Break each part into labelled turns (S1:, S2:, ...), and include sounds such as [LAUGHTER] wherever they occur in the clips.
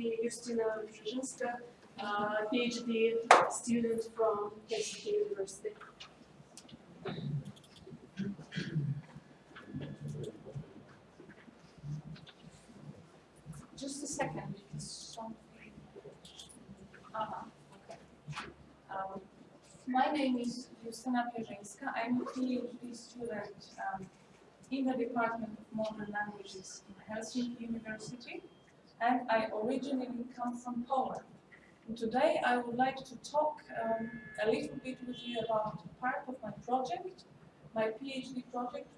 S1: Justyna Brzezinska, uh, PhD student from Helsinki University.
S2: Just a second, something. Uh-huh, okay. Um, my name is Justyna Pierzyńska. I'm a PhD student um, in the Department of Modern Languages in Helsinki University, and I originally come from Poland. And today I would like to talk um, a little bit with you about part of my project, my PhD project,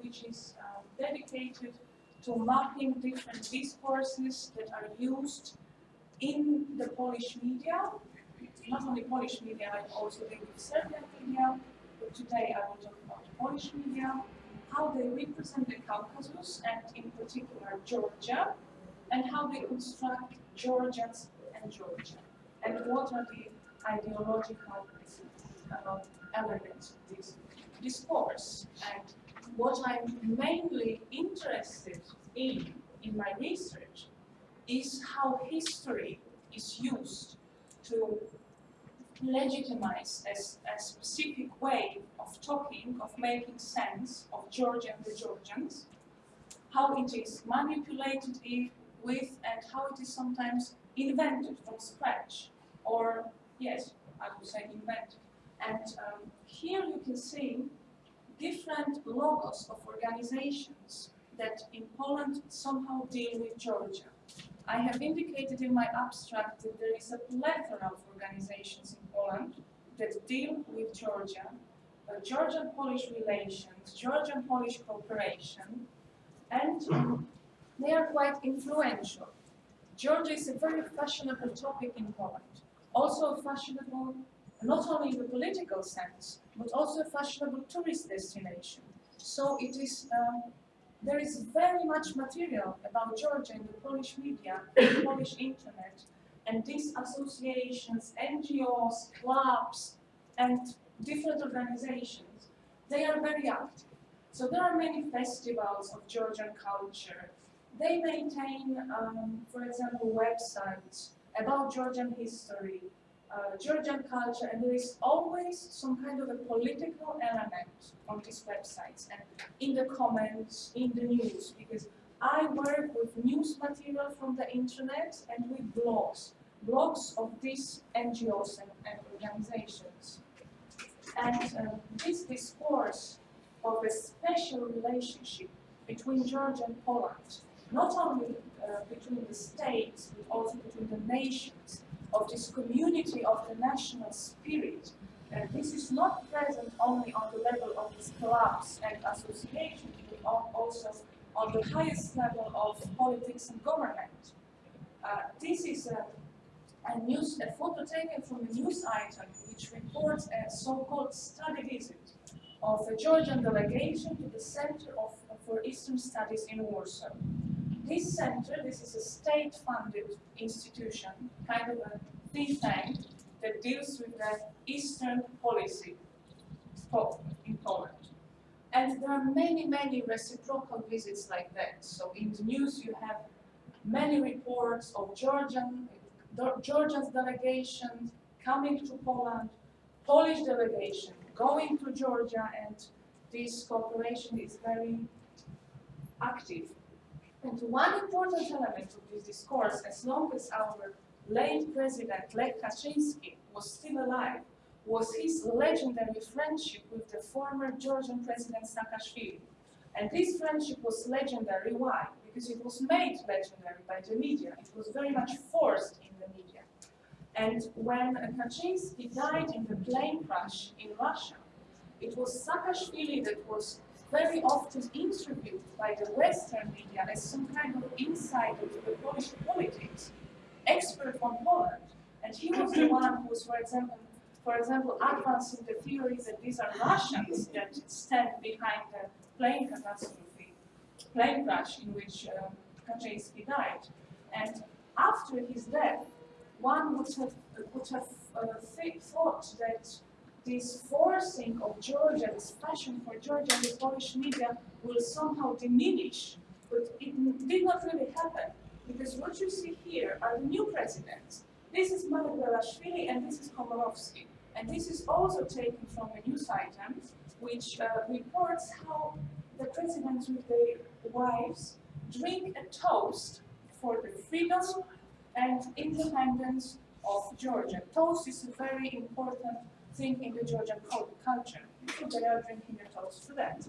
S2: which is uh, dedicated to mapping different discourses that are used in the Polish media, not only Polish media, I also deal with Serbian media, but today I will talk about Polish media, how they represent the Caucasus and in particular Georgia, and how they construct Georgians and Georgia, and what are the ideological uh, elements of this discourse. And what I'm mainly interested in in my research is how history is used to legitimize a, a specific way of talking, of making sense of Georgia and the Georgians, how it is manipulated with and how it is sometimes invented from scratch, or yes, I would say invented. And um, here you can see different logos of organizations that in Poland somehow deal with Georgia. I have indicated in my abstract that there is a plethora of organizations in Poland that deal with Georgia, uh, Georgian-Polish relations, Georgian-Polish cooperation, and [CLEARS THROAT] they are quite influential. Georgia is a very fashionable topic in Poland, also fashionable not only in the political sense, but also a fashionable tourist destination. So it is, um, there is very much material about Georgia in the Polish media, the Polish internet, and these associations, NGOs, clubs, and different organizations, they are very active. So there are many festivals of Georgian culture. They maintain, um, for example, websites about Georgian history, uh, Georgian culture, and there is always some kind of a political element on these websites and in the comments, in the news, because I work with news material from the internet and with blogs, blogs of these NGOs and, and organizations. And uh, this discourse of a special relationship between Georgia and Poland, not only uh, between the states, but also between the nations, of this community of the national spirit. And this is not present only on the level of these clubs and associations, but also on the highest level of politics and government. Uh, this is a, a, news, a photo taken from a news item which reports a so-called study visit of a Georgian delegation to the Center of, for Eastern Studies in Warsaw. This center, this is a state-funded institution, kind of a think tank that deals with the Eastern policy in Poland. And there are many, many reciprocal visits like that. So in the news you have many reports of Georgian, Georgian delegations coming to Poland, Polish delegation going to Georgia, and this cooperation is very active. And one important element of this discourse, as long as our late President Lech Kaczynski was still alive, was his legendary friendship with the former Georgian President Saakashvili. And this friendship was legendary, why? Because it was made legendary by the media. It was very much forced in the media. And when Kaczynski died in the plane crash in Russia, it was Saakashvili that was very often interviewed by the Western media as some kind of insider to the Polish politics, expert on Poland. And he was the one who was, for example, for example, advancing the theory that these are Russians that stand behind the plane catastrophe, plane crash in which uh, Kaczynski died. And after his death, one would have, would have uh, thought that this forcing of Georgia, this passion for Georgia in the Polish media will somehow diminish, but it did not really happen. because what you see here are the new presidents. This is Margvelashvili and this is Komorowski. And this is also taken from a news item which uh, reports how the presidents with their wives drink a toast for the freedom and independence of Georgia. Toast is a very important thing in the Georgian cul- culture. They are drinking a toast for that.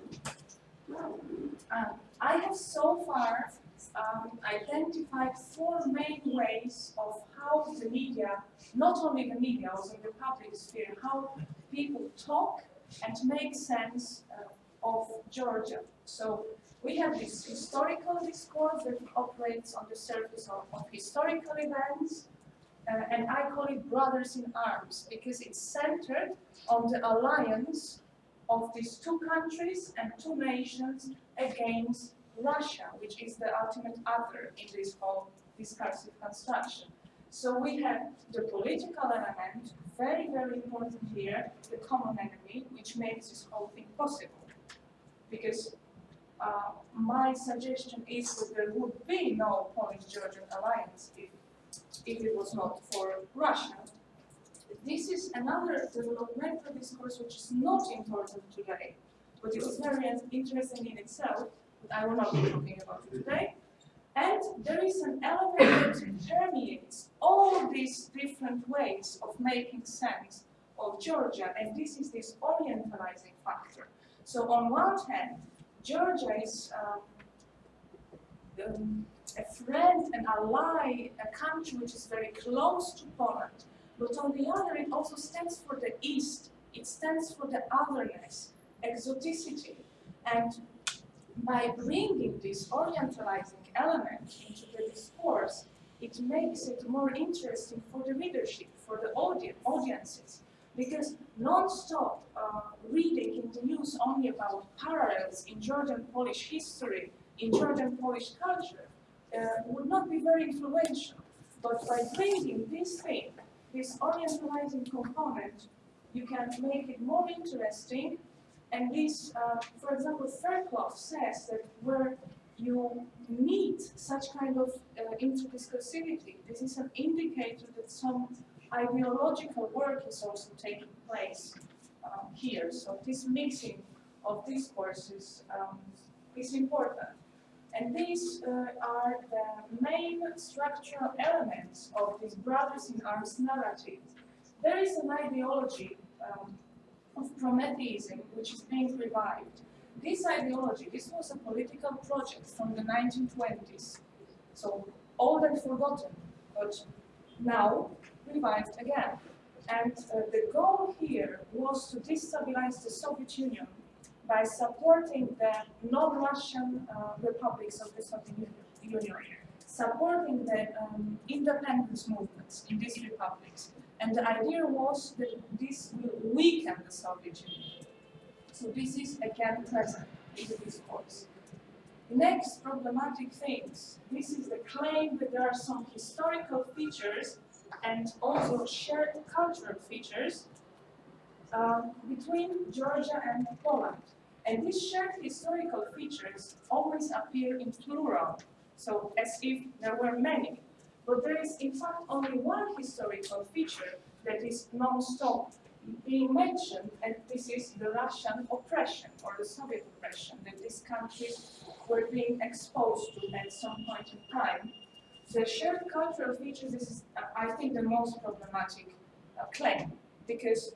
S2: Um, I have so far um, identified four main ways of how the media, not only the media, also the public sphere, how people talk and make sense uh, of Georgia. So we have this historical discourse that operates on the surface of, of historical events, uh, and I call it brothers in arms because it's centered on the alliance of these two countries and two nations against Russia, which is the ultimate other in this whole discursive construction. So we have the political element, very, very important here, the common enemy, which makes this whole thing possible. Because uh, my suggestion is that there would be no Polish-Georgian alliance if, if it was not for Russia. This is another developmental discourse which is not important today, but it was very interesting in itself, but I will not be talking about it today. And there is an element that permeates all these different ways of making sense of Georgia, and this is this orientalizing factor. So on one hand, Georgia is um, um, a friend, an ally, a country which is very close to Poland. But on the other, it also stands for the East. It stands for the otherness, exoticity. And by bringing this orientalizing element into the discourse, it makes it more interesting for the readership, for the audi audiences. Because non-stop uh, reading in the news only about parallels in Georgian Polish history, in Georgian Polish culture, would not be very influential. But by bringing this thing, this orientalizing component, you can make it more interesting. And this, uh, for example, Fairclough says that where you meet such kind of uh, interdiscursivity, this is an indicator that some ideological work is also taking place um, here. So this mixing of discourses um, is important. And these uh, are the main structural elements of this brothers in arms narrative. There is an ideology um, of Prometheism which is being revived. This ideology, this was a political project from the 1920s, so old and forgotten, but now revived again. And uh, the goal here was to destabilize the Soviet Union by supporting the non-Russian uh, republics of the Soviet Union, supporting the um, independence movements in these republics. And the idea was that this will weaken the Soviet Union. So this is again present in the discourse. Next, problematic things. This is the claim that there are some historical features and also shared cultural features uh, between Georgia and Poland. And these shared historical features always appear in plural, so as if there were many. But there is in fact only one historical feature that is non-stop being mentioned, and this is the Russian oppression or the Soviet oppression that these countries were being exposed to at some point in time. The shared cultural features is, I think, the most problematic uh, claim, because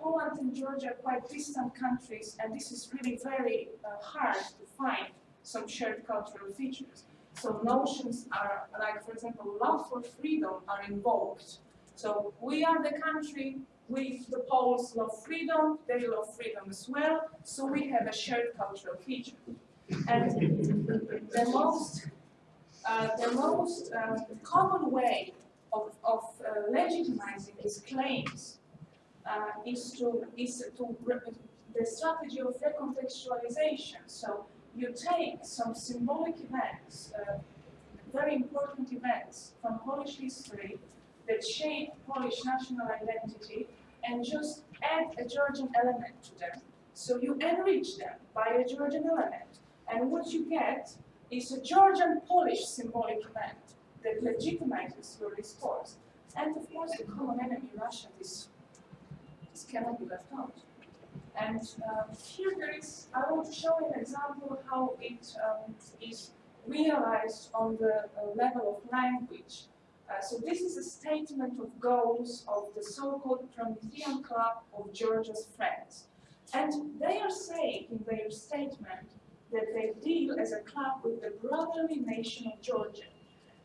S2: Poland and Georgia are quite distant countries, and this is really very uh, hard to find some shared cultural features. So notions are, like for example, love for freedom are invoked. So we are the country with the Poles love freedom, they love freedom as well, so we have a shared cultural feature. And the most, uh, the most um, common way of, of uh, legitimizing these claims uh, is to is to the strategy of recontextualization. So you take some symbolic events, uh, very important events from Polish history that shape Polish national identity, and just add a Georgian element to them. So you enrich them by a Georgian element, and what you get is a Georgian-Polish symbolic event that legitimizes your discourse. And of course, the common enemy, Russia, this, cannot be left out. And um, here there is, I want to show an example how it um, is realized on the uh, level of language. Uh, so this is a statement of goals of the so-called Promethean Club of Georgia's Friends. And they are saying in their statement that they deal as a club with the brotherly nation of Georgia.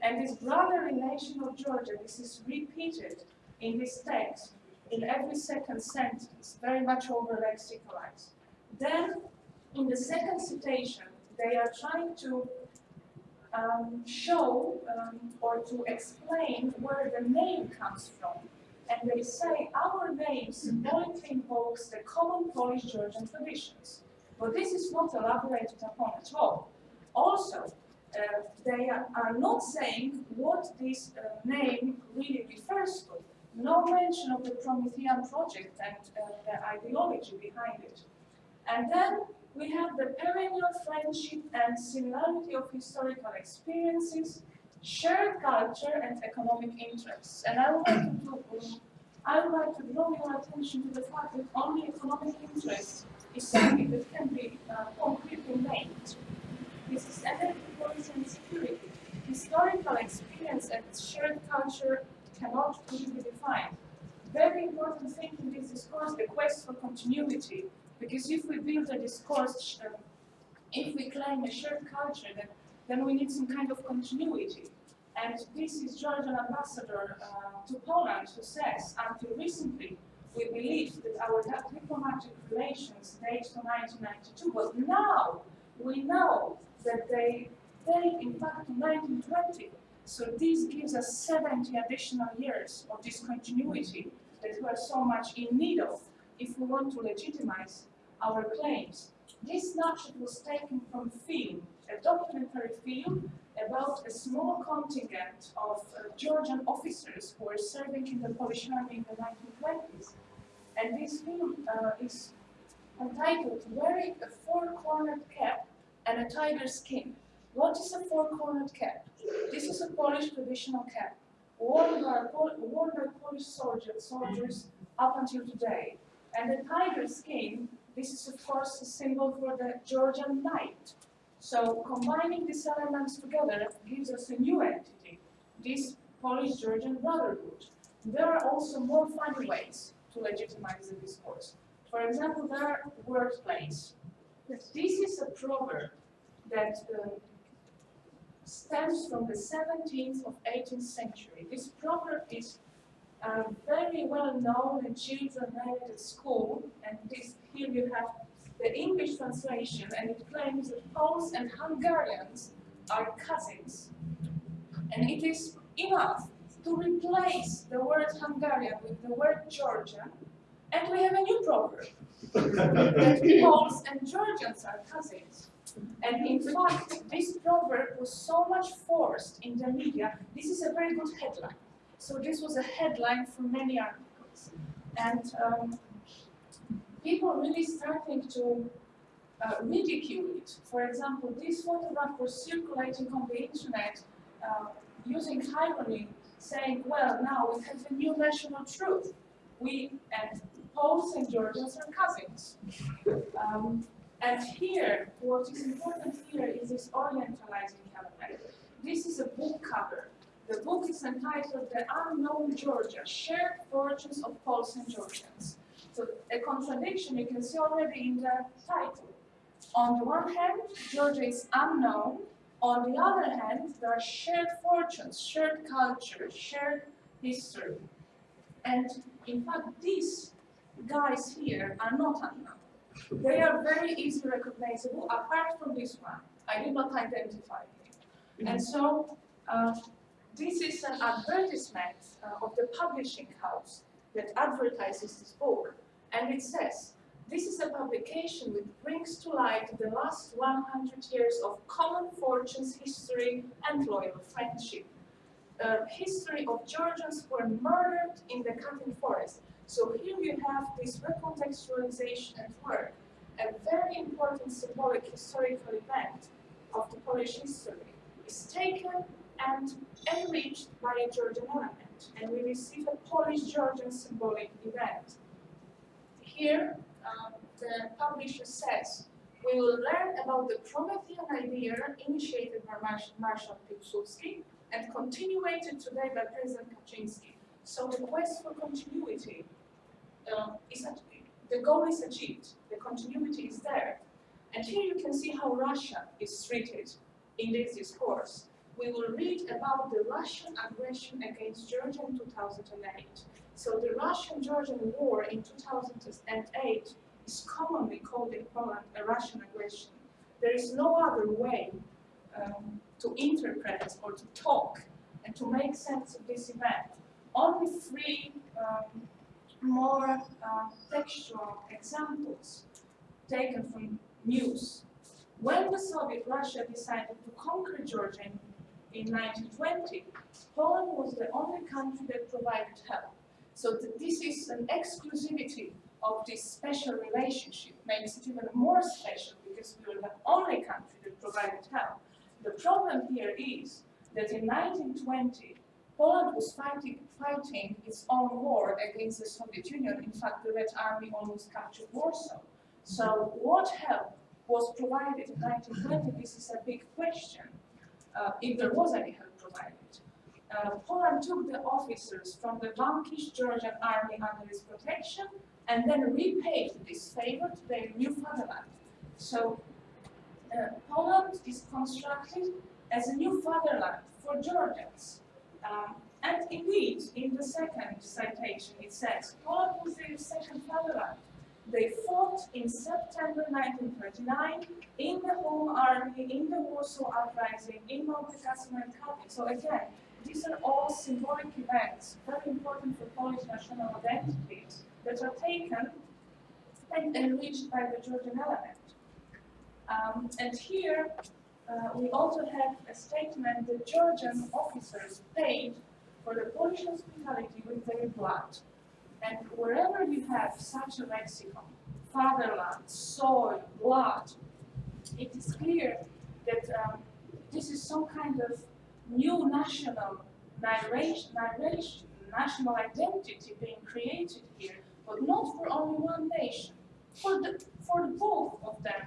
S2: And this brotherly nation of Georgia, this is repeated in this text in every second sentence, very much over lexicalized. Then, in the second citation, they are trying to um, show um, or to explain where the name comes from. And they say our name symbolically invokes the common Polish-Georgian traditions. But this is not elaborated upon at all. Also, uh, they are, are, not saying what this uh, name really refers to. No mention of the Promethean project and uh, the ideology behind it. And then we have the perennial friendship and similarity of historical experiences, shared culture and economic interests. And I would like to, I would like to draw your attention to the fact that only economic interest is something that can be uh, concretely named. This is energy policy and security. Historical experience and shared culture cannot really be defined. Very important thing in this discourse, the quest for continuity because if we build a discourse, uh, if we claim a shared culture, then, then we need some kind of continuity. And this is Georgian ambassador uh, to Poland who says, until recently, we believed that our diplomatic relations date to 1992, but now we know that they date in fact to 1920. So this gives us 70 additional years of discontinuity that we are so much in need of if we want to legitimize our claims. This snapshot was taken from film, a documentary film about a small contingent of uh, Georgian officers who were serving in the Polish army in the 1920s. And this film uh, is entitled Wearing a Four-Cornered Cap and a Tiger Skin. What is a four-cornered cap? This is a Polish traditional cap, worn by, worn by Polish soldiers, soldiers up until today. And the tiger skin this is of course a symbol for the Georgian knight. So combining these elements together gives us a new entity, this Polish-Georgian brotherhood. There are also more funny ways to legitimize the discourse. For example, there are wordplays. This is a proverb that uh, stems from the 17th of 18th century. This proverb is uh, very well known and children read it at school, and this here you have the English translation, and it claims that Poles and Hungarians are cousins. And it is enough to replace the word Hungarian with the word Georgian, and we have a new proverb that [LAUGHS] Poles and Georgians are cousins. And in fact, this proverb was so much forced in the media. This is a very good headline. So this was a headline for many articles. And um, people really starting to uh, ridicule it. For example, this photograph was circulating on the internet uh, using irony, saying, well, now we have a new national truth. We and Poles and Georgians are cousins. Um, and here, what is important here is this orientalizing element. This is a book cover. The book is entitled The Unknown Georgia, Shared Fortunes of Poles and Georgians. So a contradiction you can see already in the title. On the one hand, Georgia is unknown. On the other hand, there are shared fortunes, shared culture, shared history. And in fact, these guys here are not unknown. They are very easily recognizable, apart from this one. I did not identify him. And so, uh, this is an advertisement uh, of the publishing house that advertises this book. And it says, this is a publication which brings to light the last 100 years of common fortunes, history, and loyal friendship. Uh, history of Georgians who were murdered in the Katyn forest. So here you have this recontextualization at work, a very important symbolic historical event of the Polish history is taken and enriched by a Georgian element, and we receive a Polish-Georgian symbolic event. Here, um, the publisher says, we will learn about the Promethean idea initiated by Marsh- Marshal Piłsudski and continuated today by President Kaczynski. So the quest for continuity uh, is the goal is achieved, the continuity is there. And here you can see how Russia is treated in this discourse. We will read about the Russian aggression against Georgia in 2008. So the Russian-Georgian war in 2008 is commonly called in Poland a Russian aggression. There is no other way um, to interpret or to talk and to make sense of this event. Only three um, more uh, textual examples taken from news. When the Soviet Russia decided to conquer Georgia in, in 1920, Poland was the only country that provided help. So th- this is an exclusivity of this special relationship, makes it even more special because we were the only country that provided help. The problem here is that in 1920, Poland was fighting, fighting its own war against the Soviet Union. In fact, the Red Army almost captured Warsaw. So what help was provided in 1920? This is a big question, uh, if there was any help provided. Uh, Poland took the officers from the vanquished Georgian army under its protection and then repaid this favor to their new fatherland. So uh, Poland is constructed as a new fatherland for Georgians. Um, and indeed, in the second citation, it says, Poland was their second fatherland. They fought in September 1939 in the Home Army, in the Warsaw Uprising, in Małopolska and Katowice. So again, these are all symbolic events, very important for Polish national identities, that are taken and enriched by the Georgian element. Um, and here, uh, we also have a statement that Georgian officers paid for the Polish hospitality with their blood. And wherever you have such a lexicon, fatherland, soil, blood, it is clear that um, this is some kind of new national narration, national identity being created here, but not for only one nation, for the for both of them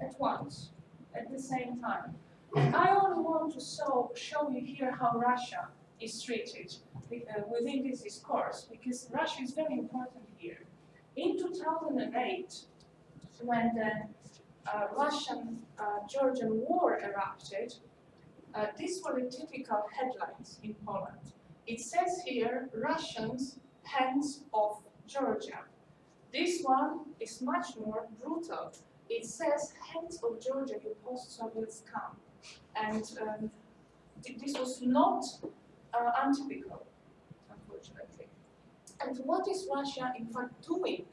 S2: at once, at the same time. I only want to show, show you here how Russia is treated uh, within this discourse, because Russia is very important here. In 2008, when the uh, Russian-Georgian war erupted, uh, these were the typical headlines in Poland. It says here, Russians, hands off Georgia. This one is much more brutal. It says, hands of Georgia, you post-Soviet scum. And um, th- this was not uh, untypical, unfortunately. And what is Russia in fact doing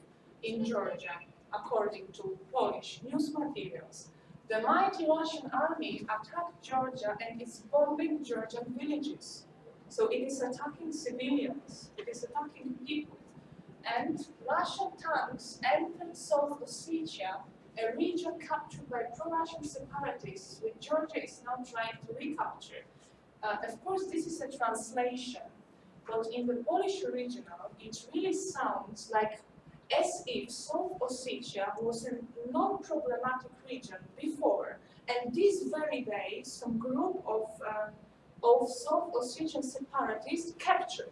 S2: in Georgia, according to Polish news materials? The mighty Russian army attacked Georgia and is bombing Georgian villages. So it is attacking civilians, it is attacking people. And Russian tanks entered South Ossetia, a region captured by pro-Russian separatists, which Georgia is now trying to recapture. Uh, of course, this is a translation, but in the Polish original, it really sounds like as if South Ossetia was a non-problematic region before, and this very day, some group of uh, of South Ossetian separatists captured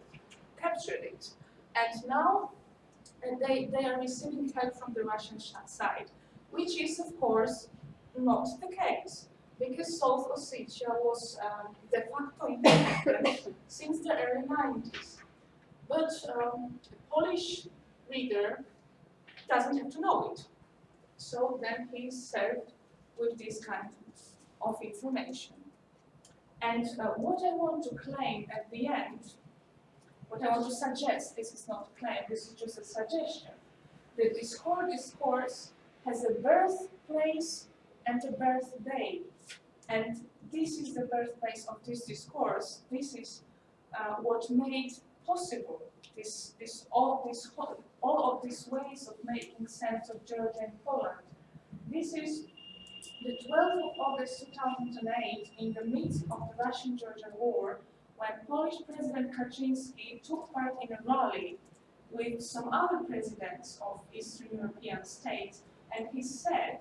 S2: captured it, and now uh, they they are receiving help from the Russian side, which is of course not the case because South Ossetia was um, de facto independent since the early 90s. But um, the Polish reader doesn't have to know it. So then he's served with this kind of information. And uh, what I want to claim at the end, what I want to suggest, this is not a claim, this is just a suggestion, that this discourse has a birthplace and a birthday. And this is the birthplace of this discourse. This is uh, what made possible this, this, all, this, all of these ways of making sense of Georgia and Poland. This is the 12th of August 2008, in the midst of the Russian-Georgian war, when Polish President Kaczynski took part in a rally with some other presidents of Eastern European states, and he said,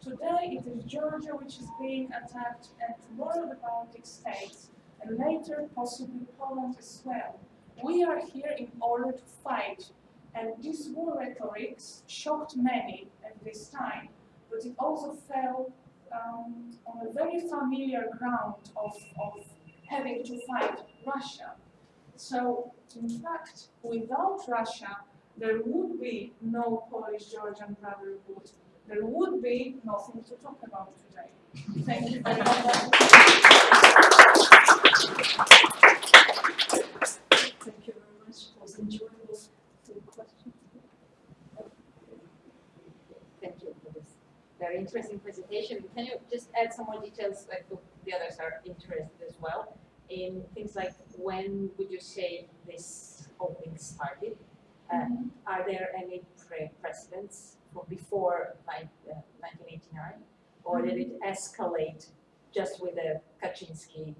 S2: today it is Georgia which is being attacked, and tomorrow the Baltic states, and later possibly Poland as well. We are here in order to fight, and this war rhetoric shocked many at this time, but it also fell um, on a very familiar ground of, of having to fight Russia. So, in fact, without Russia, there would be no Polish-Georgian brotherhood. There would be nothing to talk about today. Thank you very much.
S1: Thank you very much. It was enjoyable. Any questions?
S3: Thank you for this very interesting presentation. Can you just add some more details, like the, the others are interested as well, in things like when would you say this whole thing started? Are there any pre- precedents for before like uh, 1989? Or did it escalate just with the Kaczynski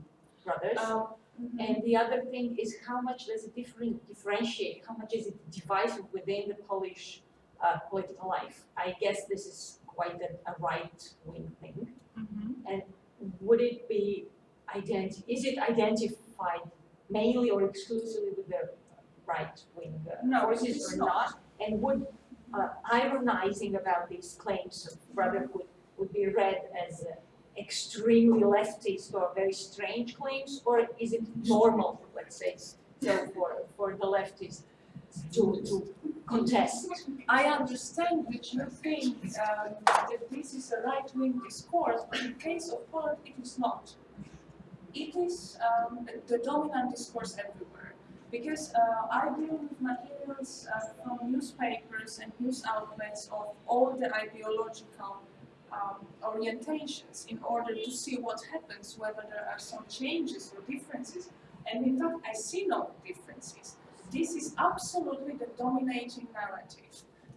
S3: brothers?
S2: Um, mhm.
S3: And the other thing is how much does it different, differentiate, how much is it divisive within the Polish uh, political life? I guess this is quite a, a right-wing thing.
S2: Mhm.
S3: Would it be identi- is it identified mainly or exclusively with the right-wing uh,
S2: No, it
S3: forces or
S2: not.
S3: not? And would uh, ironizing about these claims of brotherhood would be read as uh, extremely leftist or very strange claims, or is it normal, let's say, so for, for the leftists to, to contest?
S2: I understand that you think um, that this is a right-wing discourse, but in case of Poland, it is not. It is um, the dominant discourse everywhere. Because uh, I deal with materials uh, from newspapers and news outlets of all the ideological um, orientations in order to see what happens, whether there are some changes or differences. And in fact, I see no differences. This is absolutely the dominating narrative.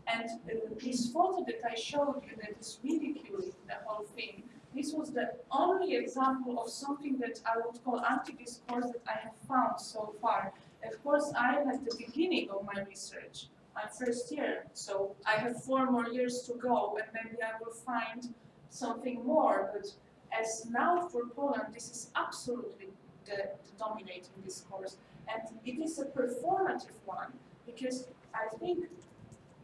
S2: And uh, this photo that I showed you that is ridiculing the whole thing, this was the only example of something that I would call anti-discourse that I have found so far. Of course, I am at the beginning of my research. I'm first year, so I have four more years to go, and maybe I will find something more. But as now for Poland, this is absolutely the, the dominating discourse, and it is a performative one because I think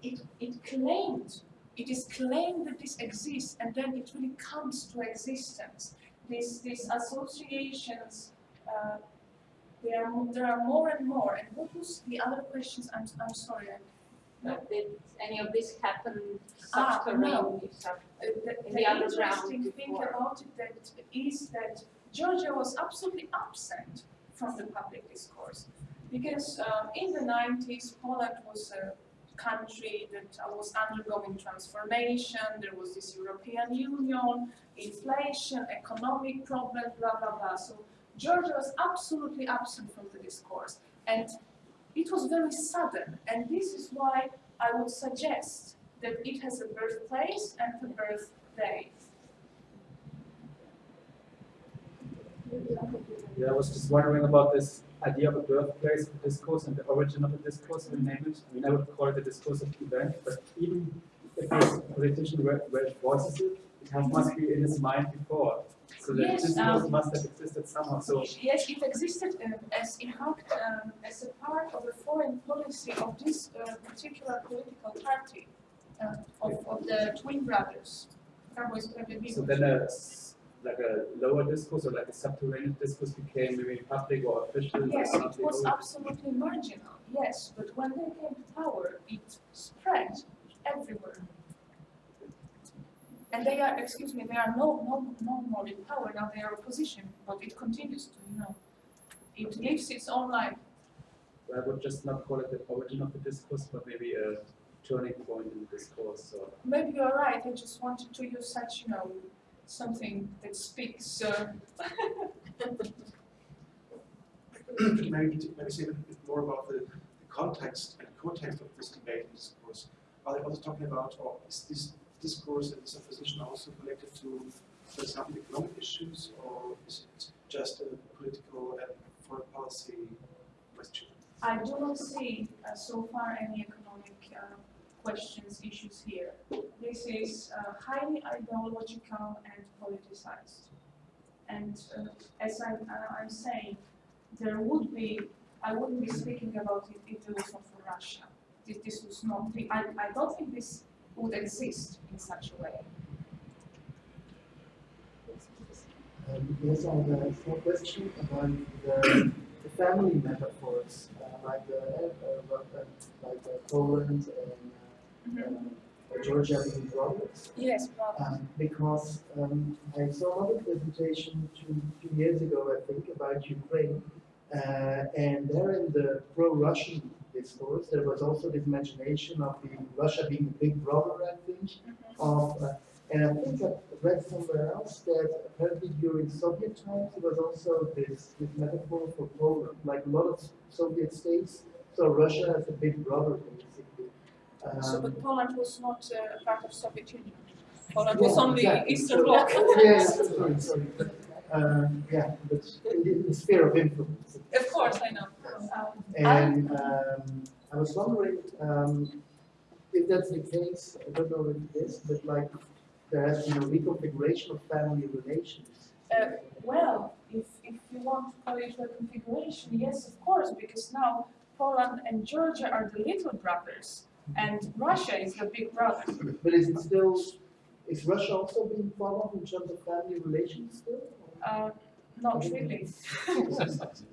S2: it it claimed it is claimed that this exists, and then it really comes to existence. These these associations. Uh, there are, there are more and more. And what was the other questions? I'm, I'm sorry.
S3: Did any of this happen
S2: Ah,
S3: subterranean? sub-
S2: Uh, the,
S3: In
S2: the interesting thing
S3: before.
S2: about it that is that Georgia was absolutely absent from the public discourse. Because um, in the 90s, Poland was a country that uh, was undergoing transformation, there was this European Union, inflation, economic problems, blah, blah, blah. So Georgia was absolutely absent from the discourse. And it was very sudden. And this is why I would suggest that it has a birthplace and a birthday.
S4: Yeah, I was just wondering about this idea of a birthplace of discourse and the origin of the discourse, we name it. I would call it a discursive event, but even if this politician were voices it, it has, must be in his mind before. So that
S2: Yes, um,
S4: must have existed somehow, so.
S2: Yes, it existed um, as in fact um, as a part of the foreign policy of this uh, particular political party uh, of, of the twin brothers.
S4: So then a, like a lower discourse or like a subterranean discourse became maybe public or official or
S2: Yes, it
S4: something.
S2: was absolutely marginal, yes, but when they came to power, it spread everywhere. And they are, excuse me, they are no, no, no more in power, now they are opposition, but it continues to, you know, it lives its own life.
S4: I would just not call it the origin of the discourse, but maybe a turning point in the discourse or.
S2: Maybe you're right, I just wanted to use such, you know, something that speaks, uh, [COUGHS]
S5: maybe, maybe say a little bit more about the, the context and context of this debate and discourse. Are they also talking about, or is this discourse and this opposition also connected to, for example, economic issues, or is it just a political and foreign policy question?
S2: I do not see uh, so far any economic uh, questions, issues here. This is uh, highly ideological and politicized. And uh, as I'm, uh, I'm saying, there would be, I wouldn't be speaking about it if it was not for Russia. This, this was not, I, I don't think this would exist in such a way.
S6: Um, yes, I have a small question about the, the family metaphors, uh, like the, uh, uh, like uh, Poland and uh, uh, Georgia being brothers.
S2: Yes,
S6: Um, because um, I saw another presentation two, two years ago, I think, about Ukraine, uh, and there in the pro-Russian discourse, there was also this imagination of the Russia being the big brother, I think, of, uh, and I think I read somewhere else that apparently during Soviet times, there was also this, this metaphor for Poland, like a lot of Soviet states, so Russia as a big brother, basically.
S2: So,
S6: Um,
S2: but Poland was not uh, part of Soviet Union. Poland
S6: Yeah,
S2: was on the
S6: exactly.
S2: Eastern
S6: So-
S2: Bloc.
S6: Yeah, sorry, sorry. Um, yeah, but in the sphere of influence.
S2: Of course, I know.
S6: And um, I was wondering um, if that's the case, I don't know if it is, but like there has been a reconfiguration of family relations.
S2: Uh, Well, if, if you want to call it a configuration, yes, of course, because now Poland and Georgia are the little brothers, and Russia is the big brother.
S6: But is it still, is Russia also being thought of in terms of family relations still?
S2: Uh, not really. [LAUGHS] [LAUGHS]